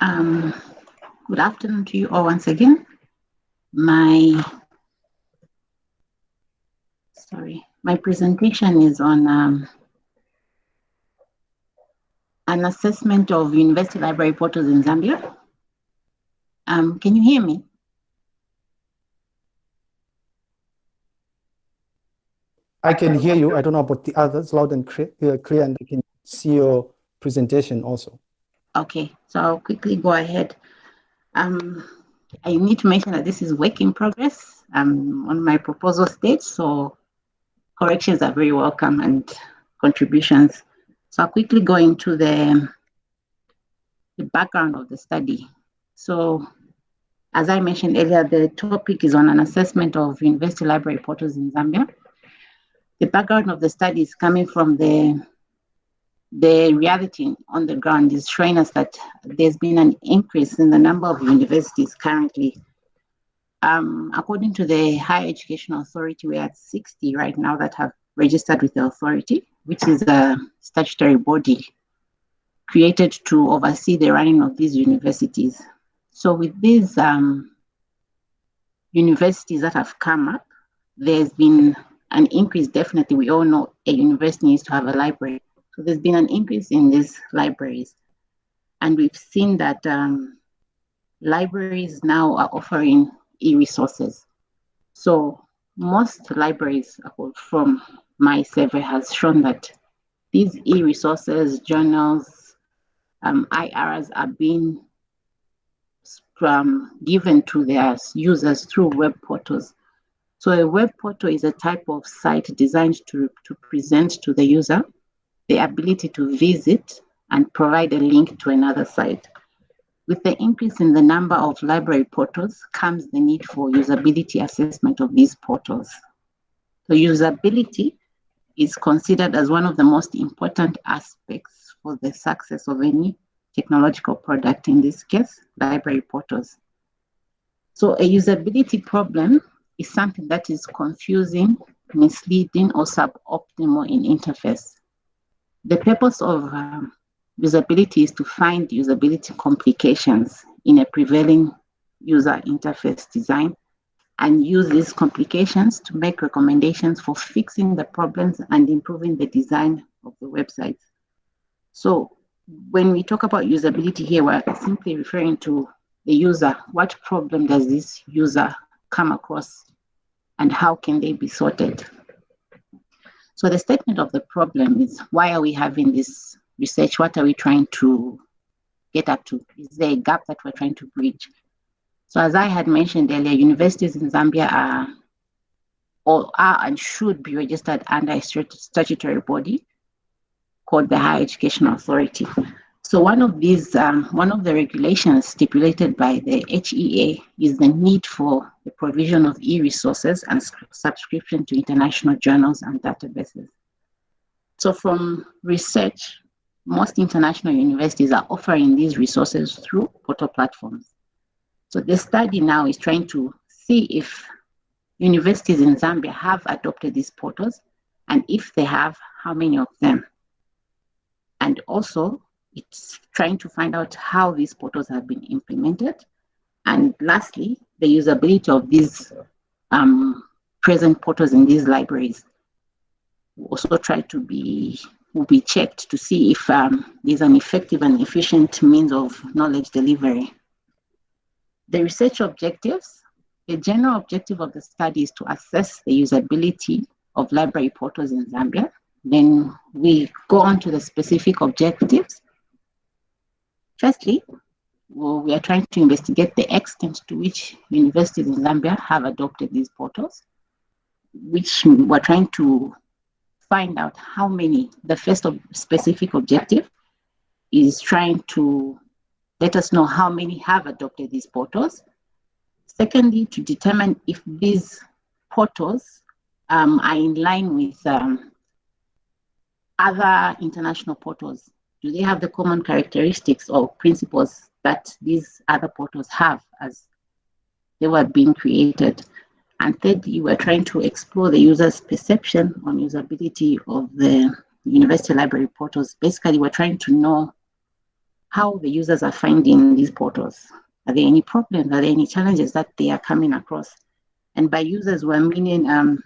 Um, good afternoon to you all once again. My, sorry, my presentation is on um, an assessment of university library portals in Zambia. Um, can you hear me? I can hear you. I don't know about the others, loud and clear, clear and I can see your presentation also. Okay, so I'll quickly go ahead. Um, I need to mention that this is work in progress. I'm on my proposal stage, so corrections are very welcome and contributions. So I'll quickly go into the, the background of the study. So as I mentioned earlier, the topic is on an assessment of university library portals in Zambia. The background of the study is coming from the the reality on the ground is showing us that there's been an increase in the number of universities currently. Um, according to the Higher Education Authority, we're at 60 right now that have registered with the authority, which is a statutory body created to oversee the running of these universities. So with these um, universities that have come up, there's been an increase, definitely. We all know a university needs to have a library so there's been an increase in these libraries. And we've seen that um, libraries now are offering e-resources. So most libraries from my survey has shown that these e-resources, journals, um, IRs are being um, given to their users through web portals. So a web portal is a type of site designed to, to present to the user the ability to visit and provide a link to another site. With the increase in the number of library portals comes the need for usability assessment of these portals. So usability is considered as one of the most important aspects for the success of any technological product, in this case, library portals. So a usability problem is something that is confusing, misleading, or suboptimal in interface. The purpose of um, usability is to find usability complications in a prevailing user interface design and use these complications to make recommendations for fixing the problems and improving the design of the website. So when we talk about usability here, we're simply referring to the user. What problem does this user come across and how can they be sorted? So the statement of the problem is why are we having this research? What are we trying to get up to? Is there a gap that we're trying to bridge? So as I had mentioned earlier, universities in Zambia are or are and should be registered under a statutory body called the Higher Education Authority. So one of these, um, one of the regulations stipulated by the HEA is the need for the provision of e-resources and subscription to international journals and databases. So from research, most international universities are offering these resources through portal platforms. So the study now is trying to see if universities in Zambia have adopted these portals, and if they have, how many of them? And also, it's trying to find out how these portals have been implemented. And lastly, the usability of these um, present portals in these libraries also try to be will be checked to see if um, there's an effective and efficient means of knowledge delivery. The research objectives, the general objective of the study is to assess the usability of library portals in Zambia. Then we go on to the specific objectives Firstly, well, we are trying to investigate the extent to which universities in Zambia have adopted these portals, which we're trying to find out how many, the first of specific objective is trying to let us know how many have adopted these portals. Secondly, to determine if these portals um, are in line with um, other international portals do they have the common characteristics or principles that these other portals have as they were being created? And thirdly, we're trying to explore the user's perception on usability of the university library portals. Basically, we're trying to know how the users are finding these portals. Are there any problems? Are there any challenges that they are coming across? And by users, we're meaning um,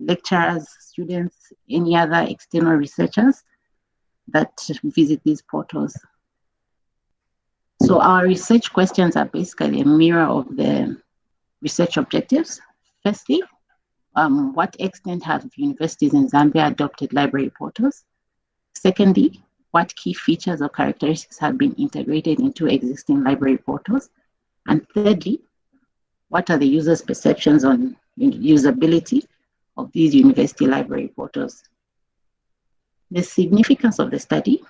lecturers, students, any other external researchers that visit these portals. So our research questions are basically a mirror of the research objectives. Firstly, um, what extent have universities in Zambia adopted library portals? Secondly, what key features or characteristics have been integrated into existing library portals? And thirdly, what are the users' perceptions on usability of these university library portals? The significance of the study.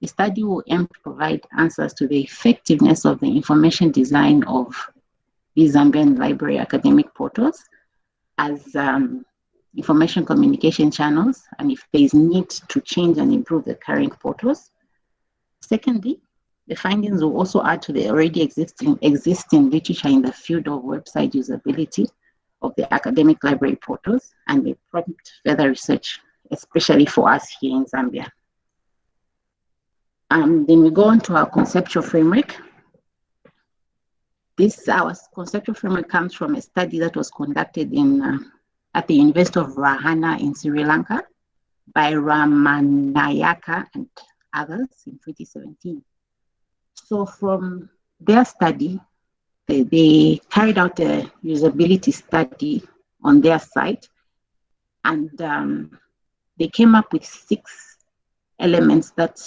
The study will aim to provide answers to the effectiveness of the information design of the Zambian library academic portals as um, information communication channels and if there is need to change and improve the current portals. Secondly, the findings will also add to the already existing, existing literature in the field of website usability of the academic library portals and may prompt further research especially for us here in Zambia. Um, then we go on to our conceptual framework. This our conceptual framework comes from a study that was conducted in uh, at the University of Ruhuna in Sri Lanka by Ramanayaka and others in 2017. So from their study, they, they carried out a usability study on their site and um, they came up with six elements that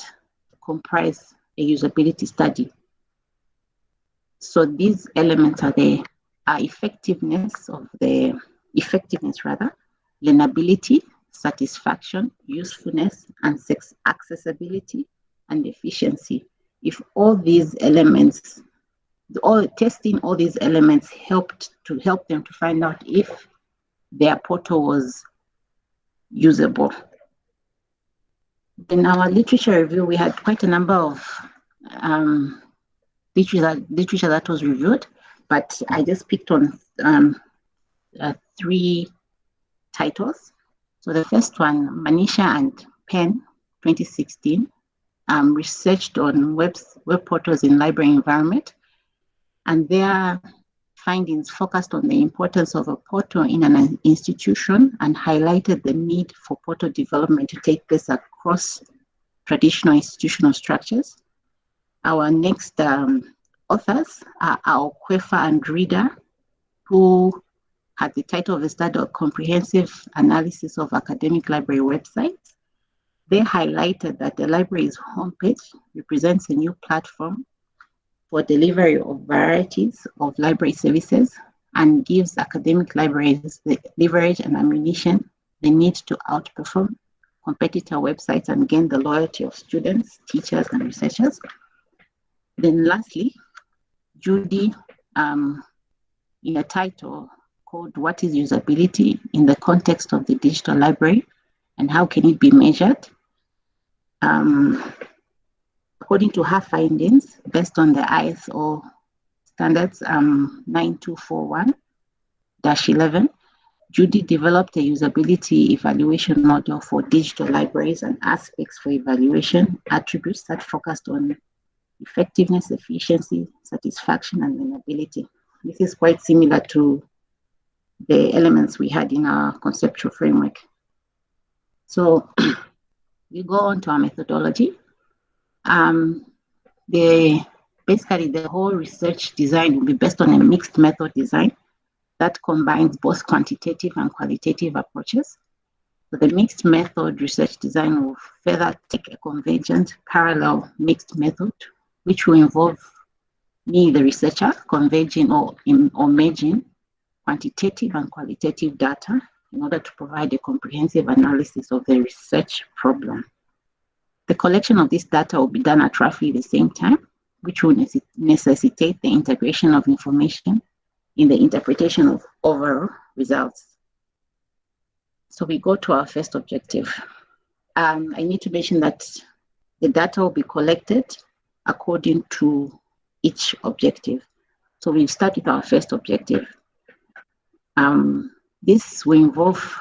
comprise a usability study. So these elements are the are effectiveness of the effectiveness rather, learnability, satisfaction, usefulness, and accessibility and efficiency. If all these elements, all testing all these elements helped to help them to find out if their portal was usable. In our literature review, we had quite a number of um, literature, literature that was reviewed, but I just picked on um, uh, three titles. So the first one, Manisha and Penn, 2016, um, researched on web, web portals in library environment. And their findings focused on the importance of a portal in an institution and highlighted the need for portal development to take place across traditional institutional structures. Our next um, authors are Kwefa and Rida, who had the title of the study of Comprehensive Analysis of Academic Library Websites. They highlighted that the library's homepage represents a new platform for delivery of varieties of library services and gives academic libraries the leverage and ammunition they need to outperform competitor websites and gain the loyalty of students, teachers, and researchers. Then lastly, Judy, um, in a title called What is Usability in the Context of the Digital Library and How Can It Be Measured? Um, according to her findings, based on the ISO standards um, 9241-11, Judy developed a usability evaluation model for digital libraries and aspects for evaluation attributes that focused on effectiveness, efficiency, satisfaction, and learnability. This is quite similar to the elements we had in our conceptual framework. So we go on to our methodology. Um, the basically the whole research design will be based on a mixed method design that combines both quantitative and qualitative approaches. So the mixed method research design will further take a convergent parallel mixed method, which will involve me, the researcher, converging or, in, or merging quantitative and qualitative data in order to provide a comprehensive analysis of the research problem. The collection of this data will be done at roughly the same time, which will necessitate the integration of information in the interpretation of overall results. So we go to our first objective. Um, I need to mention that the data will be collected according to each objective. So we start with our first objective. Um, this will involve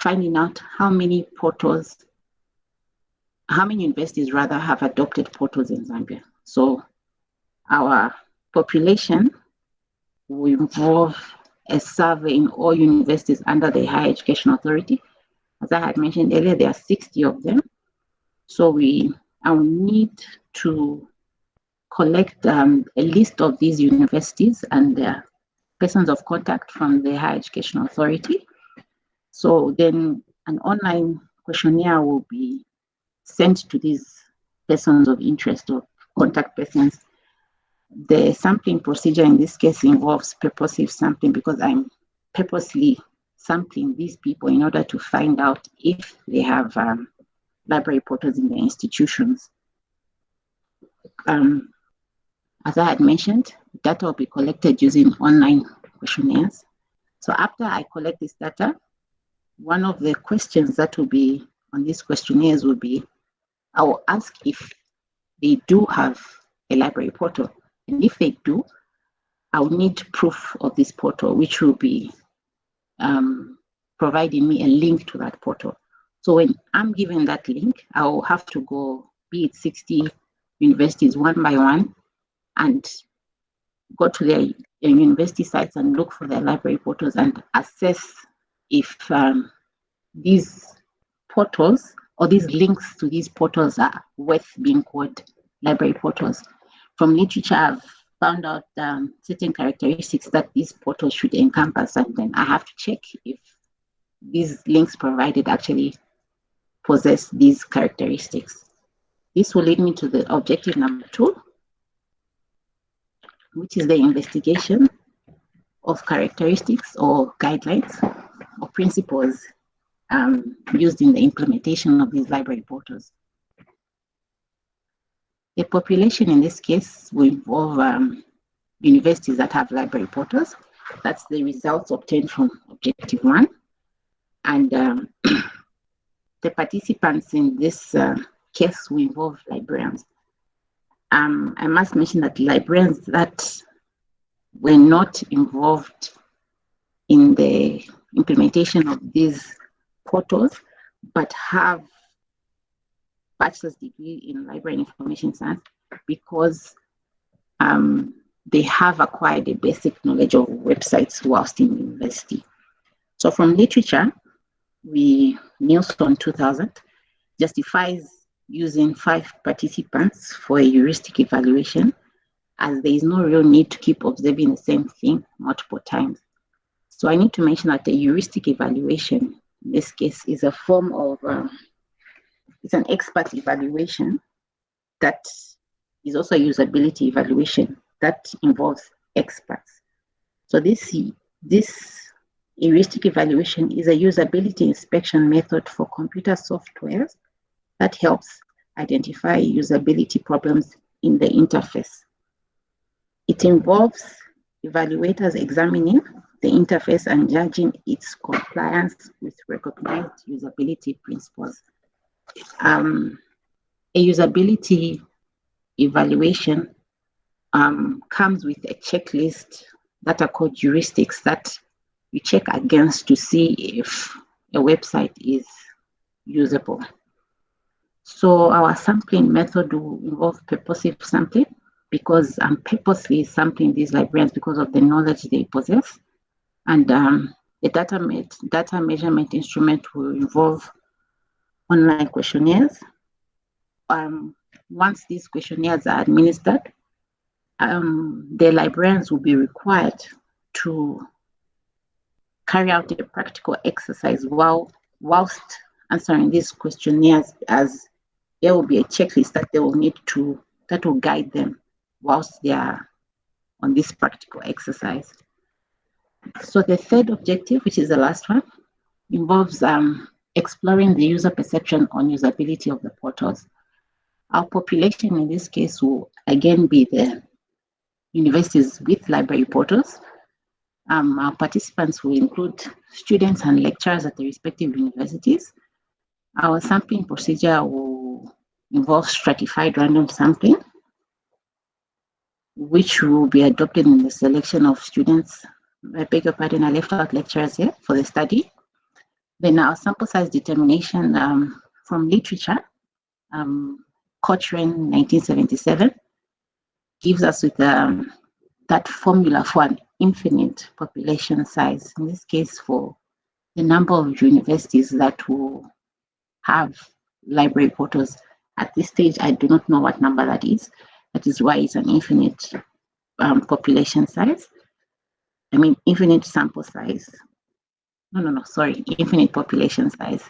finding out how many portals, how many universities rather have adopted portals in Zambia. So our population will involve a survey in all universities under the Higher Education Authority. As I had mentioned earlier, there are 60 of them. So we will need to collect um, a list of these universities and their persons of contact from the Higher Education Authority. So then an online questionnaire will be sent to these persons of interest or contact persons the sampling procedure in this case involves purposive sampling because I'm purposely sampling these people in order to find out if they have um, library portals in their institutions. Um, as I had mentioned, data will be collected using online questionnaires. So after I collect this data, one of the questions that will be on these questionnaires will be, I will ask if they do have a library portal. And if they do, I'll need proof of this portal, which will be um, providing me a link to that portal. So when I'm given that link, I'll have to go, be it 60 universities one by one, and go to their university sites and look for their library portals and assess if um, these portals or these links to these portals are worth being called library portals from literature, I've found out um, certain characteristics that these portals should encompass, and then I have to check if these links provided actually possess these characteristics. This will lead me to the objective number two, which is the investigation of characteristics or guidelines or principles um, used in the implementation of these library portals. The population in this case will involve um, universities that have library portals. That's the results obtained from objective one. And um, the participants in this uh, case will involve librarians. Um, I must mention that librarians that were not involved in the implementation of these portals, but have bachelor's degree in library and information science because um, they have acquired a basic knowledge of websites whilst in university. So from literature, we, Nielsen 2000, justifies using five participants for a heuristic evaluation as there is no real need to keep observing the same thing multiple times. So I need to mention that the heuristic evaluation, this case, is a form of um, it's an expert evaluation that is also a usability evaluation that involves experts. So this, this heuristic evaluation is a usability inspection method for computer softwares that helps identify usability problems in the interface. It involves evaluators examining the interface and judging its compliance with recognized usability principles um, a usability evaluation um, comes with a checklist that are called heuristics that you check against to see if a website is usable. So our sampling method will involve purposive sampling because I'm purposely sampling these librarians because of the knowledge they possess. And um, the data, data measurement instrument will involve online questionnaires. Um, once these questionnaires are administered, um, the librarians will be required to carry out a practical exercise while whilst answering these questionnaires as there will be a checklist that they will need to that will guide them whilst they are on this practical exercise. So the third objective, which is the last one, involves um, exploring the user perception on usability of the portals. Our population in this case will again be the universities with library portals. Um, our participants will include students and lecturers at the respective universities. Our sampling procedure will involve stratified random sampling, which will be adopted in the selection of students. I beg your pardon, I left out lectures here for the study. Then our sample size determination um, from literature, um, Cochran 1977, gives us with um, that formula for an infinite population size, in this case for the number of universities that will have library portals. At this stage, I do not know what number that is. That is why it's an infinite um, population size. I mean, infinite sample size. No, no, no, sorry, infinite population size.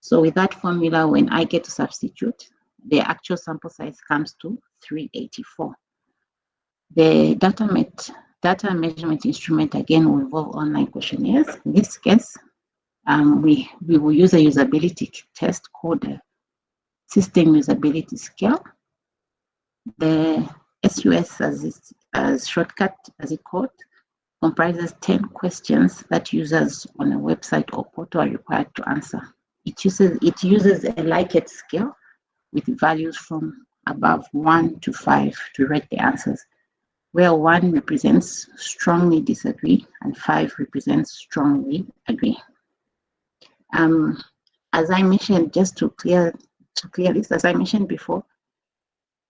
So with that formula, when I get to substitute, the actual sample size comes to 384. The data, met, data measurement instrument again will involve online questionnaires. In this case, um, we, we will use a usability test called the system usability scale. The SUS as, it, as shortcut as it called comprises 10 questions that users on a website or portal are required to answer. It uses, it uses a Likert scale with values from above one to five to rate the answers, where one represents strongly disagree and five represents strongly agree. Um, as I mentioned, just to clear, to clear this, as I mentioned before,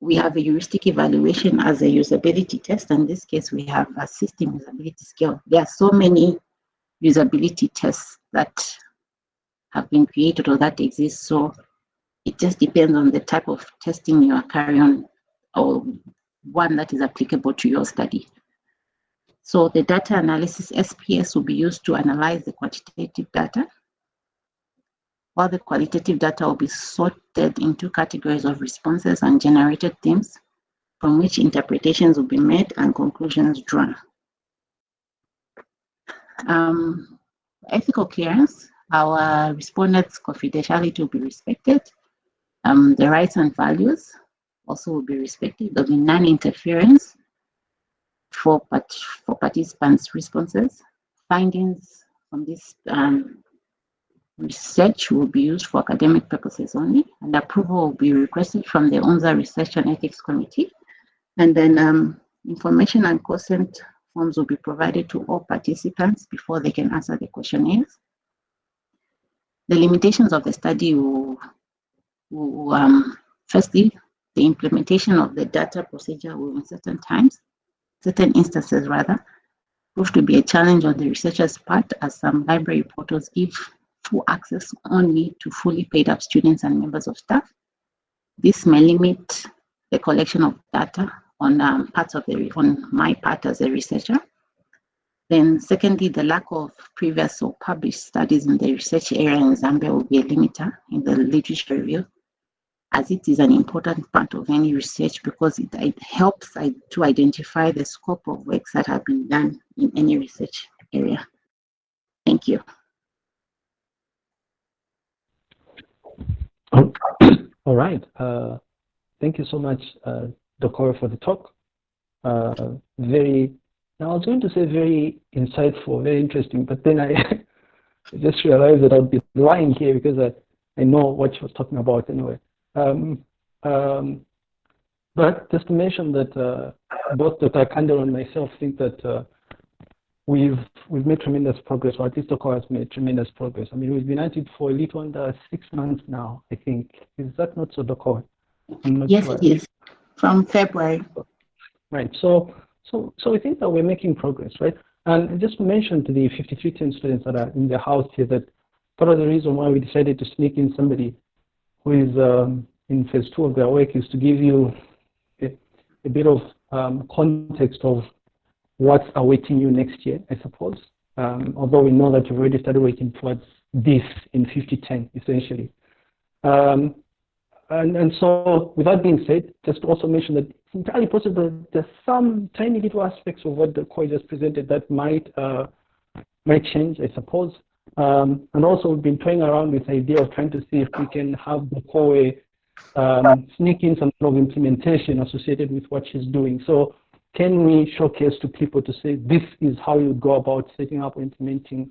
we have a heuristic evaluation as a usability test. In this case, we have a system usability scale. There are so many usability tests that have been created or that exist. So it just depends on the type of testing you are carrying on or one that is applicable to your study. So the data analysis SPSS will be used to analyze the quantitative data, while the qualitative data will be sorted into categories of responses and generated themes from which interpretations will be made and conclusions drawn. Um, ethical clearance, our respondents' confidentiality will be respected um, the rights and values also will be respected. There'll be non-interference for, part for participants' responses. Findings from this um, research will be used for academic purposes only, and approval will be requested from the UNZA Research and Ethics Committee. And then um, information and consent forms will be provided to all participants before they can answer the questionnaires. The limitations of the study will um, firstly, the implementation of the data procedure will in certain times, certain instances rather, prove to be a challenge on the researcher's part as some library portals give full access only to fully paid up students and members of staff. This may limit the collection of data on um, parts of the, on my part as a researcher. Then secondly, the lack of previous or published studies in the research area in Zambia will be a limiter in the literature review as it is an important part of any research because it, it helps to identify the scope of works that have been done in any research area. Thank you. All right. Uh, thank you so much, uh, for the talk. Uh, very, now I was going to say very insightful, very interesting, but then I just realized that I'd be lying here because I, I know what she was talking about anyway. Um, um, but just to mention that uh, both Dr. Kandel and myself think that uh, we've we've made tremendous progress, or at least Dr. has made tremendous progress. I mean, we've been at it for a little under six months now, I think. Is that not so, Dr.? Yes, sure. it is. From February. Right. So, so, so we think that we're making progress, right? And I just mentioned to the 5310 students that are in the house here that part of the reason why we decided to sneak in somebody who is um, in phase two of their work is to give you a, a bit of um, context of what's awaiting you next year, I suppose. Um, although we know that you've already started working towards this in 5010, essentially. Um, and, and so, with that being said, just to also mention that it's entirely possible that there's some tiny little aspects of what the core just presented that might uh, might change, I suppose. Um, and also we've been toying around with the idea of trying to see if we can have the core um, sneak in some sort of implementation associated with what she's doing. So can we showcase to people to say this is how you go about setting up implementing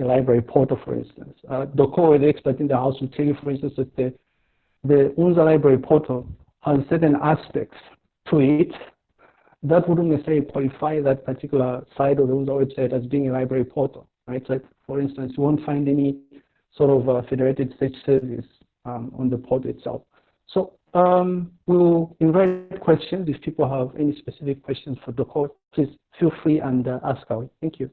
a library portal, for instance. Uh, Doko, the expert in the house, will tell you, for instance, that the, the UNZA library portal has certain aspects to it that wouldn't necessarily qualify that particular side of the UNZA website as being a library portal right? So for instance, you won't find any sort of uh, federated search service um, on the portal itself. So um, we'll invite questions. If people have any specific questions for the court, please feel free and uh, ask away. Thank you.